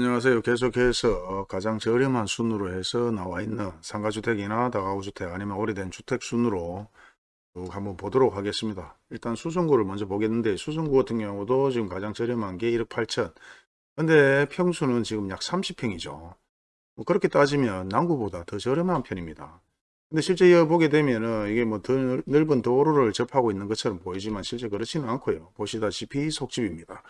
안녕하세요. 계속해서 가장 저렴한 순으로 해서 나와 있는 상가주택이나 다가구주택 아니면 오래된 주택 순으로 쭉 한번 보도록 하겠습니다. 일단 수성구를 먼저 보겠는데 수성구 같은 경우도 지금 가장 저렴한 게 1억 8천 근데 평수는 지금 약 30평이죠. 뭐 그렇게 따지면 남구보다 더 저렴한 편입니다. 근데 실제 여기 보게 되면은 이게 뭐 더 넓은 도로를 접하고 있는 것처럼 보이지만 실제 그렇지는 않고요. 보시다시피 속집입니다.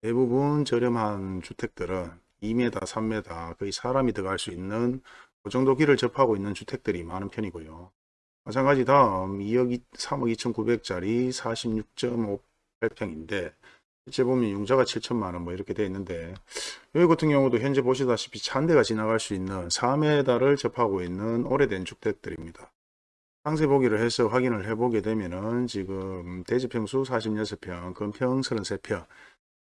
대부분 저렴한 주택들은 2m, 3m 거의 사람이 들어갈 수 있는 그 정도 길을 접하고 있는 주택들이 많은 편이고요. 마찬가지 다음 2억 2, 3억 2,900짜리 46.58평인데 실제 보면 융자가 7천만 원 뭐 이렇게 되어 있는데 여기 같은 경우도 현재 보시다시피 차 한 대가 지나갈 수 있는 4m를 접하고 있는 오래된 주택들입니다. 상세 보기를 해서 확인을 해보게 되면은 지금 대지평수 46평, 건평 33평,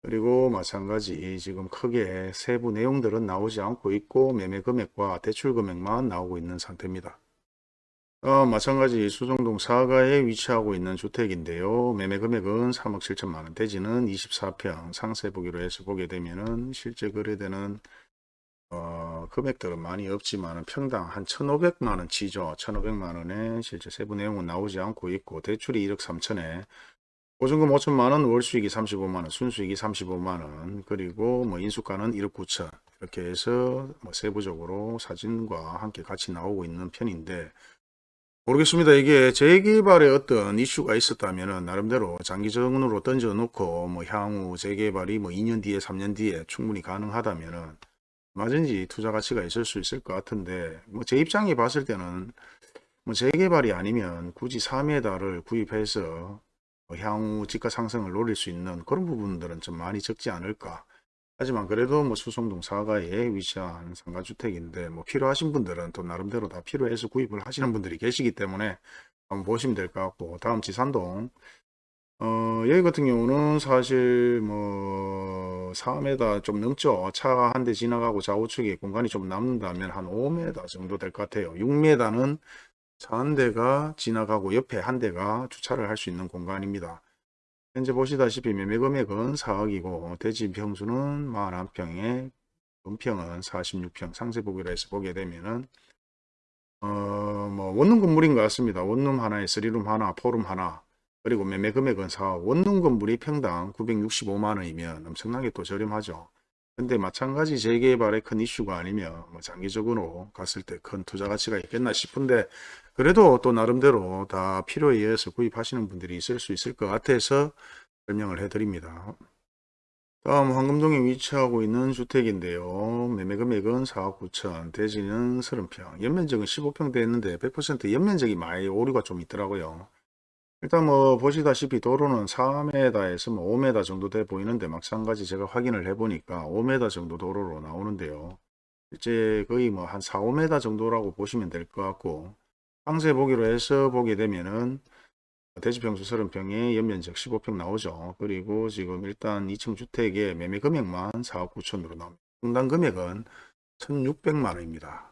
그리고 마찬가지 지금 크게 세부 내용들은 나오지 않고 있고 매매 금액과 대출 금액만 나오고 있는 상태입니다. 어, 마찬가지 수정동 사가에 위치하고 있는 주택인데요. 매매 금액은 3억 7천만원, 대지는 24평 상세 보기로 해서 보게 되면은 실제 거래되는 어, 금액들은 많이 없지만 평당 한 1,500만원 치죠. 1,500만원에 실제 세부 내용은 나오지 않고 있고 대출이 1억 3천에 보증금 5천만원, 월수익이 35만원, 순수익이 35만원, 그리고 뭐 인수가는 1억 9천 이렇게 해서 뭐 세부적으로 사진과 함께 같이 나오고 있는 편인데 모르겠습니다. 이게 재개발에 어떤 이슈가 있었다면 나름대로 장기적으로 던져놓고 뭐 향후 재개발이 뭐 2년 뒤에 3년 뒤에 충분히 가능하다면 맞은지 투자 가치가 있을 수 있을 것 같은데 뭐 제 입장에 봤을 때는 뭐 재개발이 아니면 굳이 3m를 구입해서 뭐 향후 지가 상승을 노릴 수 있는 그런 부분들은 좀 많이 적지 않을까. 하지만 그래도 뭐 수성동 사가에 위치한 상가주택인데 뭐 필요하신 분들은 또 나름대로 다 필요해서 구입을 하시는 분들이 계시기 때문에 한번 보시면 될 것 같고 다음 지산동 어 여기 같은 경우는 사실 뭐 4m 좀 넘죠 차가 한 대 지나가고 좌우측에 공간이 좀 남는다면 한 5m 정도 될 것 같아요 6m는 차 한 대가 지나가고 옆에 한 대가 주차를 할 수 있는 공간입니다. 현재 보시다시피 매매 금액은 4억이고 대지 평수는 41평에 은평은 46평 상세 보기로 해서 보게 되면은 어뭐 원룸 건물인 것 같습니다. 원룸 하나에 3룸 하나, 포룸 하나 그리고 매매 금액은 4억 원룸 건물이 평당 965만원이면 엄청나게 또 저렴하죠. 근데 마찬가지 재개발의 큰 이슈가 아니면 뭐 장기적으로 갔을 때 큰 투자 가치가 있겠나 싶은데 그래도 또 나름대로 다 필요에 의해서 구입하시는 분들이 있을 수 있을 것 같아서 설명을 해드립니다. 다음 황금동에 위치하고 있는 주택인데요. 매매 금액은 4억 9천, 대지는 30평, 연면적은 15평 되었는데 100% 연면적이 많이 오류가 좀 있더라고요. 일단 뭐 보시다시피 도로는 4m에서 뭐 5m 정도 돼 보이는데 마찬가지 제가 확인을 해 보니까 5m 정도 도로로 나오는데요. 이제 거의 뭐 한 4, 5m 정도라고 보시면 될 것 같고 상세 보기로 해서 보게 되면은 대지평수 30평에 연면적 15평 나오죠. 그리고 지금 일단 2층 주택의 매매 금액만 4억 9천으로 나옵니다. 평당 금액은 1600만 원입니다.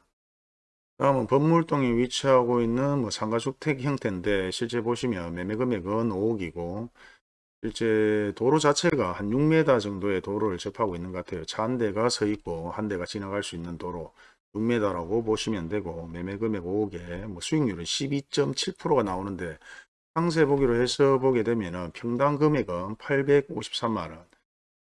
다음은 법물동에 위치하고 있는 뭐 상가주택 형태인데 실제 보시면 매매 금액은 5억이고 실제 도로 자체가 한 6m 정도의 도로를 접하고 있는 것 같아요. 차 한 대가 서 있고 한 대가 지나갈 수 있는 도로 6m라고 보시면 되고 매매 금액 5억에 뭐 수익률은 12.7%가 나오는데 상세 보기로 해서 보게 되면 평당 금액은 853만원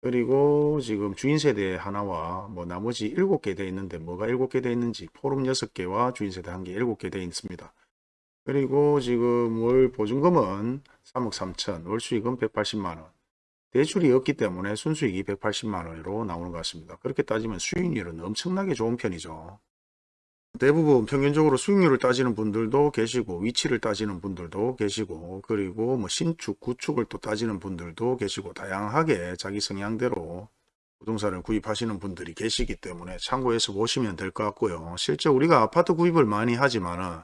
그리고 지금 주인세대 하나와 뭐 나머지 7개 되어 있는데 뭐가 7개 되어 있는지 포럼 6개와 주인세대 1개 7개 되어 있습니다. 그리고 지금 월 보증금은 3억 3천, 월 수익은 180만원. 대출이 없기 때문에 순수익이 180만원으로 나오는 것 같습니다. 그렇게 따지면 수익률은 엄청나게 좋은 편이죠. 대부분 평균적으로 수익률을 따지는 분들도 계시고 위치를 따지는 분들도 계시고 그리고 뭐 신축 구축을 또 따지는 분들도 계시고 다양하게 자기 성향대로 부동산을 구입하시는 분들이 계시기 때문에 참고해서 보시면 될 것 같고요. 실제 우리가 아파트 구입을 많이 하지만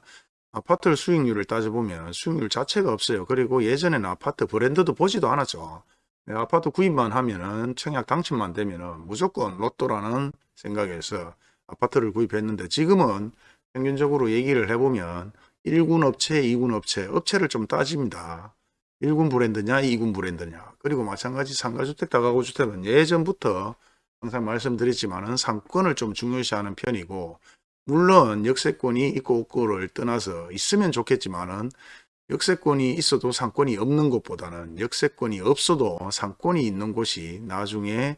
아파트 수익률을 따져보면 수익률 자체가 없어요. 그리고 예전에는 아파트 브랜드도 보지도 않았죠. 아파트 구입만 하면은 청약 당첨만 되면은 무조건 로또라는 생각에서 아파트를 구입했는데 지금은 평균적으로 얘기를 해보면 1군 업체, 2군 업체, 업체를 좀 따집니다. 1군 브랜드냐, 2군 브랜드냐. 그리고 마찬가지 상가주택, 다가구주택은 예전부터 항상 말씀드렸지만 은 상권을 좀 중요시하는 편이고 물론 역세권이 있고 없고를 떠나서 있으면 좋겠지만 은 역세권이 있어도 상권이 없는 것보다는 역세권이 없어도 상권이 있는 곳이 나중에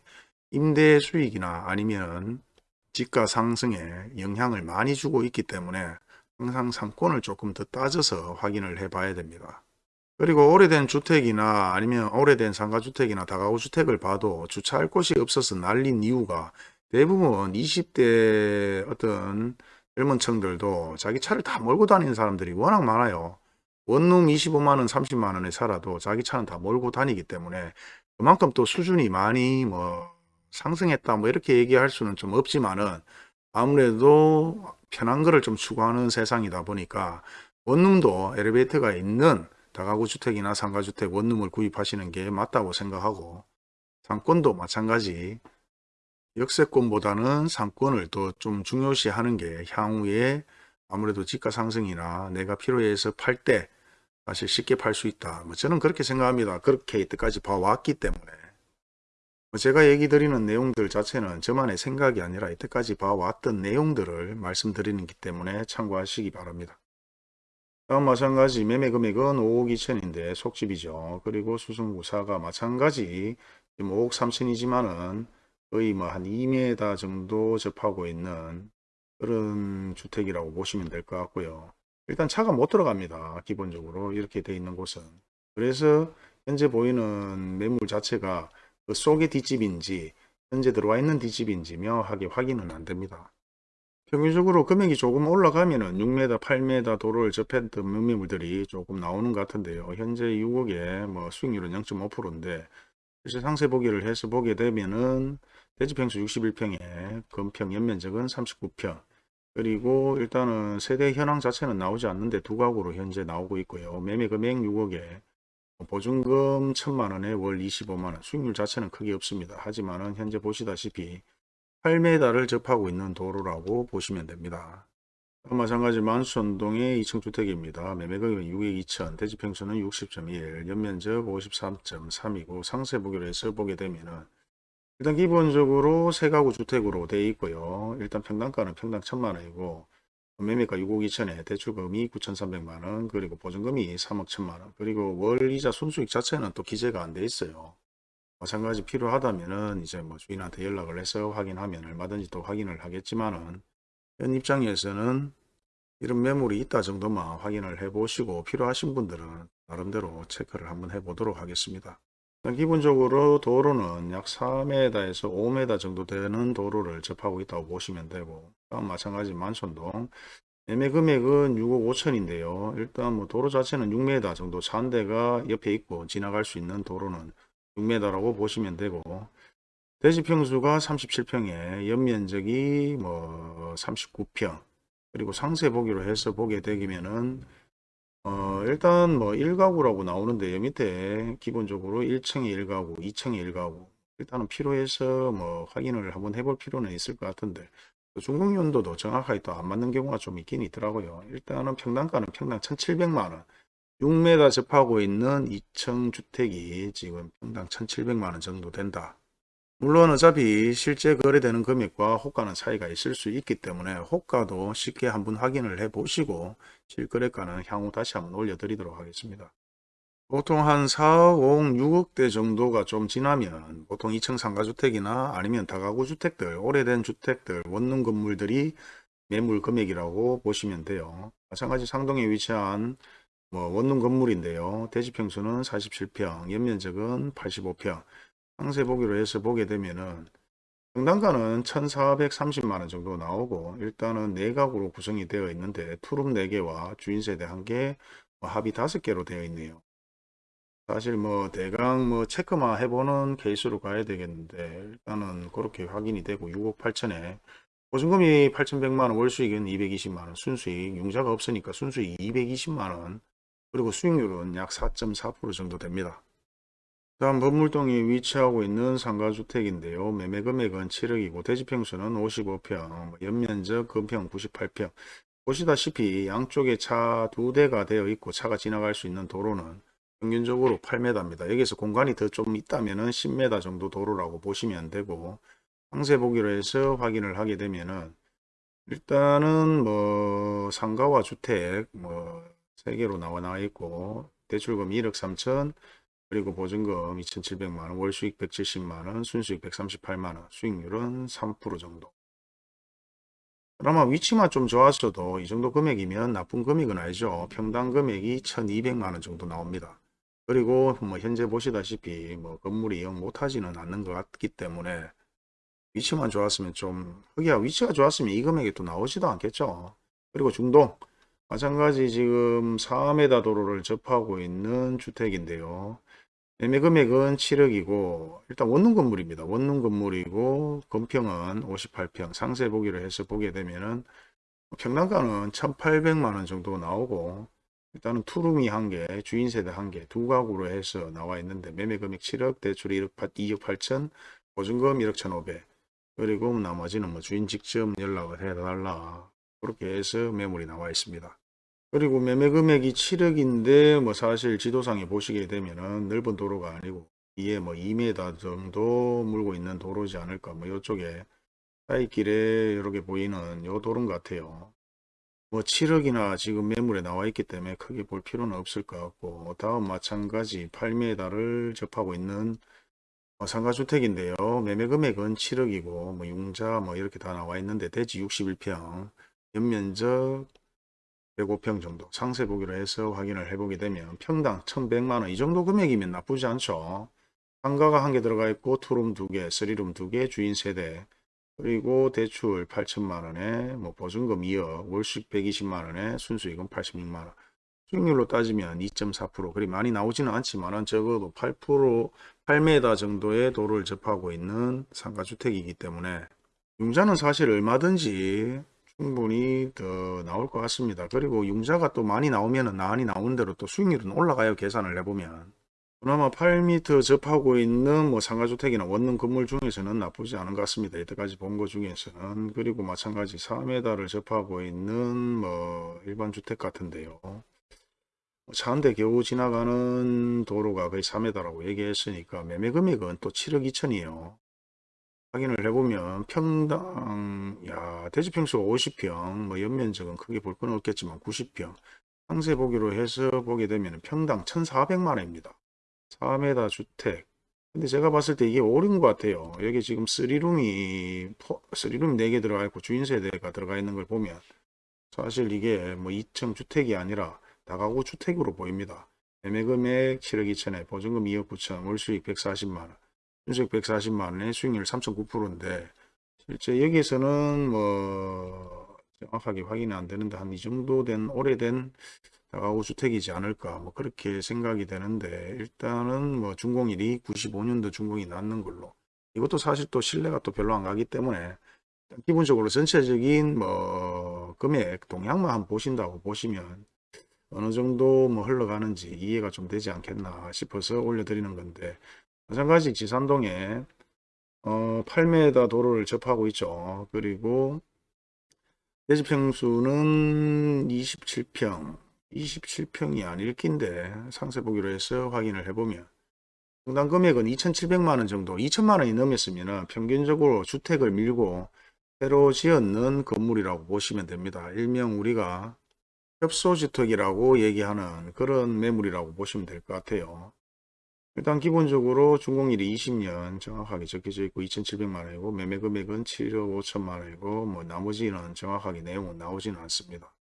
임대 수익이나 아니면 집가 상승에 영향을 많이 주고 있기 때문에 항상 상권을 조금 더 따져서 확인을 해 봐야 됩니다. 그리고 오래된 주택이나 아니면 오래된 상가주택이나 다가구주택을 봐도 주차할 곳이 없어서 난린 이유가 대부분 20대 어떤 젊은 층들도 자기 차를 다 몰고 다니는 사람들이 워낙 많아요. 원룸 25만원, 30만원에 살아도 자기 차는 다 몰고 다니기 때문에 그만큼 또 수준이 많이 뭐 상승했다 뭐 이렇게 얘기할 수는 좀 없지만은 아무래도 편한 거를 좀 추구하는 세상이다 보니까 원룸도 엘리베이터가 있는 다가구 주택이나 상가주택 원룸을 구입하시는 게 맞다고 생각하고 상권도 마찬가지 역세권보다는 상권을 더 좀 중요시하는 게 향후에 아무래도 집가 상승이나 내가 필요해서 팔 때 사실 쉽게 팔 수 있다. 뭐 저는 그렇게 생각합니다. 그렇게 이때까지 봐왔기 때문에 뭐 제가 얘기 드리는 내용들 자체는 저만의 생각이 아니라 이때까지 봐왔던 내용들을 말씀드리는 기 때문에 참고하시기 바랍니다. 다음 마찬가지 매매 금액은 5억 2천인데 속집이죠. 그리고 수승구사가 마찬가지 지금 5억 3천이지만은 거의 뭐 한 2m 정도 접하고 있는 그런 주택이라고 보시면 될 것 같고요. 일단 차가 못 들어갑니다. 기본적으로 이렇게 돼 있는 곳은. 그래서 현재 보이는 매물 자체가 그 속의 뒷집인지 현재 들어와 있는 뒷집인지 명확하게 확인은 안 됩니다. 평균적으로 금액이 조금 올라가면 은 6m, 8m 도로를 접했던 매매물들이 조금 나오는 것 같은데요. 현재 6억에 뭐 수익률은 0.5%인데 실제 상세 보기를 해서 보게 되면은 대지평수 61평에 건평 연면적은 39평 그리고 일단은 세대 현황 자체는 나오지 않는데 두 가구로 현재 나오고 있고요. 매매 금액 6억에 보증금 1000만원에 월 25만 원 수익률 자체는 크게 없습니다. 하지만은 현재 보시다시피 8m를 접하고 있는 도로라고 보시면 됩니다. 마찬가지 만수천동의 2층 주택입니다. 매매가격은 6억 2천, 대지평수는 60.1, 연면적 53.3이고 상세 보기로 해서 보게 되면은 일단 기본적으로 세 가구 주택으로 되어 있고요. 일단 평당가는 평당 1천만 원이고 매매가 6억 2천에 대출금이 9,300만원 그리고 보증금이 3억 1천만원 그리고 월이자 순수익 자체는 또 기재가 안 돼 있어요. 마찬가지 필요하다면은 이제 뭐 주인한테 연락을 해서 확인하면 얼마든지 또 확인을 하겠지만은 현 입장에서는 이런 매물이 있다 정도만 확인을 해 보시고 필요하신 분들은 나름대로 체크를 한번 해 보도록 하겠습니다. 기본적으로 도로는 약 4m에서 5m 정도 되는 도로를 접하고 있다고 보시면 되고 마찬가지 만촌동 매매 금액은 6억 5천인데요. 일단 뭐 도로 자체는 6m 정도 차한대가 옆에 있고 지나갈 수 있는 도로는 6m라고 보시면 되고 대지 평수가 37평에 연면적이 뭐 39평 그리고 상세 보기로 해서 보게 되면은 어 일단 뭐 1가구라고 나오는데 요 밑에 기본적으로 1층에 1가구 2층에 1가구 일단은 필요해서 뭐 확인을 한번 해볼 필요는 있을 것 같은데 중국 연도도 정확하게 또 안 맞는 경우가 좀 있긴 있더라고요 일단은 평당가는 평당 1700만원 6m 접하고 있는 2층 주택이 지금 평당 1700만원 정도 된다. 물론 어차피 실제 거래되는 금액과 호가는 차이가 있을 수 있기 때문에 호가도 쉽게 한번 확인을 해 보시고 실거래가는 향후 다시 한번 올려드리도록 하겠습니다. 보통 한 4억, 5억, 6억대 정도가 좀 지나면 보통 2층 상가주택이나 아니면 다가구 주택들, 오래된 주택들, 원룸 건물들이 매물 금액이라고 보시면 돼요. 마찬가지 상동에 위치한 뭐 원룸 건물인데요. 대지평수는 47평, 연면적은 85평. 상세 보기로 해서 보게 되면은 평당가는 1430만원 정도 나오고 일단은 4가구로 구성이 되어 있는데 투룸 4개와 주인세대 1개 뭐 합이 5개로 되어 있네요. 사실 뭐 대강 뭐 체크만 해보는 케이스로 가야 되겠는데 일단은 그렇게 확인이 되고 6억 8천에 보증금이 8,100만원 월수익은 220만원 순수익 융자가 없으니까 순수익 220만원 그리고 수익률은 약 4.4% 정도 됩니다. 다음 법물동에 위치하고 있는 상가주택인데요. 매매 금액은 7억이고 대지평수는 55평, 연면적 금평 98평. 보시다시피 양쪽에 차 두 대가 되어 있고 차가 지나갈 수 있는 도로는 평균적으로 8m입니다. 여기서 공간이 더 좀 있다면 10m 정도 도로라고 보시면 되고 상세 보기로 해서 확인을 하게 되면은 일단은 뭐 상가와 주택 뭐 세 개로 나와 나와 있고 대출금 1억 3천 그리고 보증금 2,700만원, 월수익 170만원, 순수익 138만원, 수익률은 3% 정도. 그나마 위치만 좀 좋았어도 이 정도 금액이면 나쁜 금액은 아니죠. 평당 금액이 1,200만원 정도 나옵니다. 그리고 뭐 현재 보시다시피 뭐 건물이 영 못하지는 않는 것 같기 때문에 위치만 좋았으면 좀 흑이야 위치가 좋았으면 이 금액이 또 나오지도 않겠죠. 그리고 중동 마찬가지 지금 4m 도로를 접하고 있는 주택인데요. 매매 금액은 7억이고 일단 원룸 건물입니다. 원룸 건물이고 건평은 58평 상세 보기를 해서 보게 되면은 평당가는 1800만원 정도 나오고 일단은 투룸이 한 개, 주인 세대 한 개, 두 가구로 해서 나와 있는데 매매 금액 7억, 대출 1억 2억 8천, 보증금 1억 1,500. 그리고 나머지는 뭐 주인 직접 연락을 해달라. 그렇게 해서 매물이 나와 있습니다. 그리고 매매 금액이 7억인데 뭐 사실 지도상에 보시게 되면은 넓은 도로가 아니고 이에 뭐 2m 정도 물고 있는 도로지 않을까 뭐 이쪽에 사이길에 이렇게 보이는 요 도로 같아요. 뭐 7억이나 지금 매물에 나와 있기 때문에 크게 볼 필요는 없을 것 같고 다음 마찬가지 8m를 접하고 있는 어, 상가주택인데요. 매매 금액은 7억이고 뭐 융자 뭐 이렇게 다 나와 있는데 대지 61평 연면적 105평 정도 상세 보기로 해서 확인을 해보게 되면 평당 1100만원 이 정도 금액이면 나쁘지 않죠. 상가가 한 개 들어가 있고 투룸 두 개, 쓰리룸 두 개, 주인 세대 그리고 대출 8천만원에 뭐 보증금 2억, 월수익 120만원에 순수익은 86만원 수익률로 따지면 2.4% 그리 많이 나오지는 않지만 적어도 8% 8m 정도의 도로를 접하고 있는 상가주택이기 때문에 융자는 사실 얼마든지 충분히 더 나올 것 같습니다. 그리고 융자가 또 많이 나오면 많이 나온 대로 또 수익률은 올라가요. 계산을 해보면. 그나마 8m 접하고 있는 뭐 상가주택이나 원룸 건물 중에서는 나쁘지 않은 것 같습니다. 이때까지 본 것 중에서는. 그리고 마찬가지 4m를 접하고 있는 뭐 일반 주택 같은데요. 차 한 대 겨우 지나가는 도로가 거의 3m라고 얘기했으니까 매매 금액은 또 7억 2천이에요. 확인을 해보면 평당 야 대지평수가 50평 뭐 연면적은 크게 볼 건 없겠지만 90평 상세 보기로 해서 보게 되면 평당 1400만원입니다. 4m 주택 근데 제가 봤을 때 이게 오른 것 같아요. 여기 지금 3룸이 3룸 4개 들어가 있고 주인 세대가 들어가 있는 걸 보면 사실 이게 뭐 2층 주택이 아니라 다가구 주택으로 보입니다. 매매 금액 7억 2천에 보증금 2억 9천 월 수익 140만원 순수익 140만원에 수익률 3.9%인데 실제 여기에서는 뭐 정확하게 확인이 안 되는데 한 이 정도 된 오래된 다가구 주택이지 않을까 뭐 그렇게 생각이 되는데 일단은 뭐 준공일이 95년도 준공이 났는 걸로. 이것도 사실 또 신뢰가 또 별로 안 가기 때문에 기본적으로 전체적인 뭐 금액 동향만 한번 보신다고 보시면 어느 정도 뭐 흘러가는지 이해가 좀 되지 않겠나 싶어서 올려드리는 건데 마찬가지 지산동에 어, 8m 도로를 접하고 있죠. 그리고 대지평수는 27평 27평이 아닐 낀데 상세 보기로 해서 확인을 해보면 평당 금액은 2,700만원 정도 2천만원이 넘었으면 평균적으로 주택을 밀고 새로 지었는 건물이라고 보시면 됩니다. 일명 우리가 협소주택이라고 얘기하는 그런 매물이라고 보시면 될 것 같아요. 일단 기본적으로 준공일이 20년 정확하게 적혀져 있고 2,700만원이고 매매 금액은 7억 5천만원이고 뭐 나머지는 정확하게 내용은 나오지는 않습니다.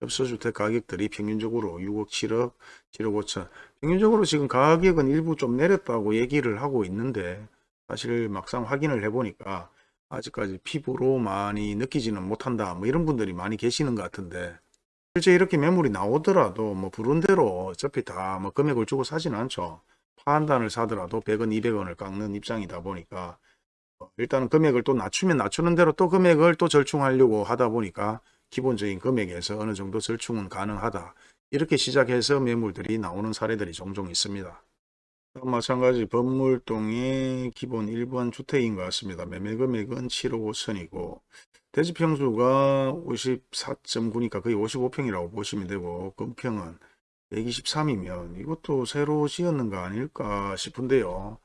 협소주택 가격들이 평균적으로 6억 7억 7억 5천 평균적으로 지금 가격은 일부 좀 내렸다고 얘기를 하고 있는데 사실 막상 확인을 해보니까 아직까지 피부로 많이 느끼지는 못한다 뭐 이런 분들이 많이 계시는 것 같은데 실제 이렇게 매물이 나오더라도 뭐 부른 대로 어차피 다 뭐 금액을 주고 사진 않죠. 파한단을 사더라도 100원 200원을 깎는 입장이다 보니까 어, 일단은 금액을 또 낮추면 낮추는 대로 또 금액을 또 절충하려고 하다 보니까 기본적인 금액에서 어느 정도 절충은 가능하다. 이렇게 시작해서 매물들이 나오는 사례들이 종종 있습니다. 마찬가지 법물동의 기본 1번 주택인 것 같습니다. 매매 금액은 7억 5천이고 대지평수가 54.9니까 거의 55평이라고 보시면 되고 건평은 123이면 이것도 새로 지었는 거 아닐까 싶은데요.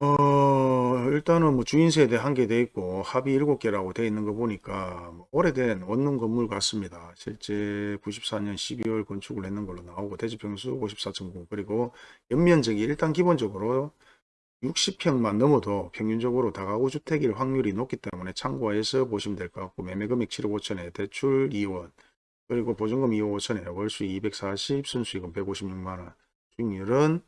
어, 일단은 뭐 주인 세대 한 개 돼 있고 합이 일곱 개라고 돼 있는 거 보니까 뭐 오래된 원룸 건물 같습니다. 실제 94년 12월 건축을 했는 걸로 나오고 대지평수 54.9 그리고 연면적이 일단 기본적으로 60평만 넘어도 평균적으로 다가구 주택일 확률이 높기 때문에 참고해서 보시면 될 것 같고 매매금액 7억 5천에 대출 2원 그리고 보증금 2억 5천에 월수 240 순수익은 156만원 수익률은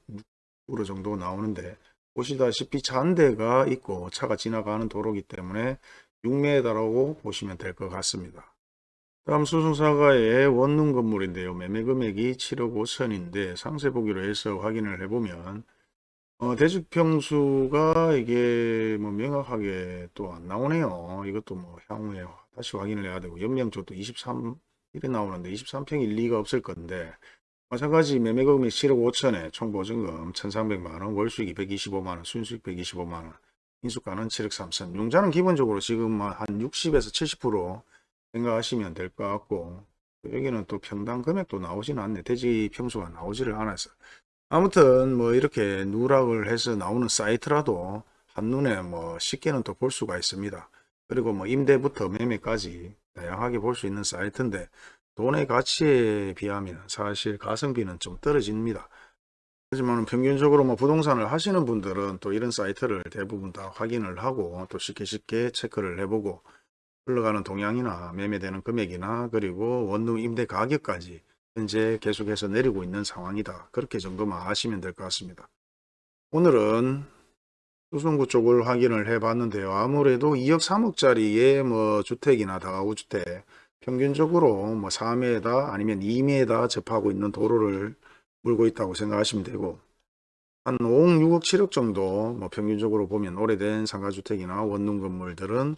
6% 정도 나오는데 보시다시피 차한 대가 있고 차가 지나가는 도로기 때문에 6m라고 보시면 될 것 같습니다. 다음 수송사가의 원룸 건물인데요. 매매 금액이 7억 5천인데 상세 보기로 해서 확인을 해보면 어, 대지평수가 이게 뭐 명확하게 또 안 나오네요. 이것도 뭐 향후에 다시 확인을 해야 되고 연명조도 23 일에 나오는데 23평일 리가 없을 건데 마찬가지 매매금액 7억 5천에 총 보증금 1,300만원, 월수익 225만원, 순수익 125만원, 인수가는 7억 3천. 융자는 기본적으로 지금 한 60에서 70% 생각하시면 될 것 같고 여기는 또 평당 금액도 나오지는 않네. 대지 평수가 나오지를 않아서. 아무튼 뭐 이렇게 누락을 해서 나오는 사이트라도 한눈에 뭐 쉽게는 또 볼 수가 있습니다. 그리고 뭐 임대부터 매매까지 다양하게 볼 수 있는 사이트인데 돈의 가치에 비하면 사실 가성비는 좀 떨어집니다. 하지만 평균적으로 뭐 부동산을 하시는 분들은 또 이런 사이트를 대부분 다 확인을 하고 또 쉽게 쉽게 체크를 해보고 흘러가는 동향이나 매매되는 금액이나 그리고 원룸 임대 가격까지 현재 계속해서 내리고 있는 상황이다. 그렇게 아시면 될 것 같습니다. 오늘은 수성구 쪽을 확인을 해 봤는데요. 아무래도 2억 3억짜리의 뭐 주택이나 다가구 주택 평균적으로 뭐 4m 아니면 2m 접하고 있는 도로를 물고 있다고 생각하시면 되고 한 5억 6억 7억 정도 뭐 평균적으로 보면 오래된 상가주택이나 원룸 건물들은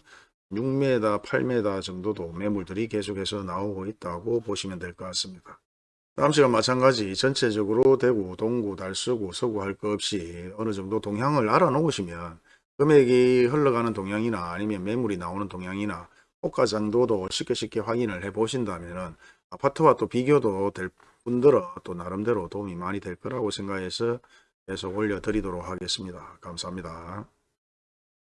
6m 8m 정도도 매물들이 계속해서 나오고 있다고 보시면 될 것 같습니다. 다음 시간 마찬가지 전체적으로 대구, 동구, 달서구, 서구 할 것 없이 어느 정도 동향을 알아놓으시면 금액이 흘러가는 동향이나 아니면 매물이 나오는 동향이나 호가 정도도 쉽게 쉽게 확인을 해 보신다면 아파트와 또 비교도 될 분들은 또 나름대로 도움이 많이 될 거라고 생각해서 계속 올려드리도록 하겠습니다. 감사합니다.